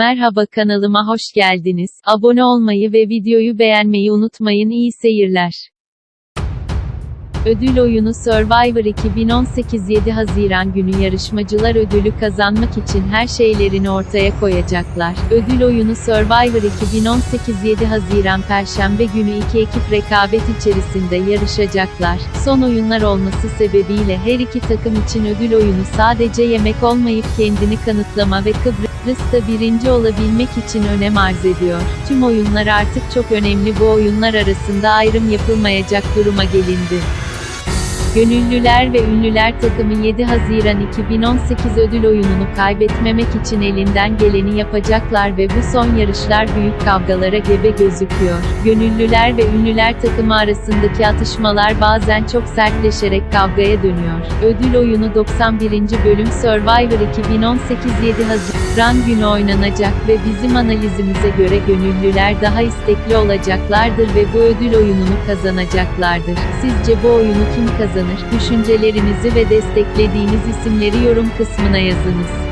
Merhaba kanalıma hoş geldiniz. Abone olmayı ve videoyu beğenmeyi unutmayın. İyi seyirler. Ödül oyunu Survivor 2018 7 Haziran günü yarışmacılar ödülü kazanmak için her şeylerini ortaya koyacaklar. Ödül oyunu Survivor 2018 7 Haziran Perşembe günü iki ekip rekabet içerisinde yarışacaklar. Son oyunlar olması sebebiyle her iki takım için ödül oyunu sadece yemek olmayıp kendini kanıtlama ve Kıbrıs'ta birinci olabilmek için önem arz ediyor. Tüm oyunlar artık çok önemli bu oyunlar arasında ayrım yapılmayacak duruma gelindi. Gönüllüler ve Ünlüler takımı 7 Haziran 2018 ödül oyununu kaybetmemek için elinden geleni yapacaklar ve bu son yarışlar büyük kavgalara gebe gözüküyor. Gönüllüler ve Ünlüler takımı arasındaki atışmalar bazen çok sertleşerek kavgaya dönüyor. Ödül oyunu 91. bölüm Survivor 2018 7 Haziran günü oynanacak ve bizim analizimize göre gönüllüler daha istekli olacaklardır ve bu ödül oyununu kazanacaklardır. Sizce bu oyunu kim kazanır? Düşüncelerinizi ve desteklediğiniz isimleri yorum kısmına yazınız.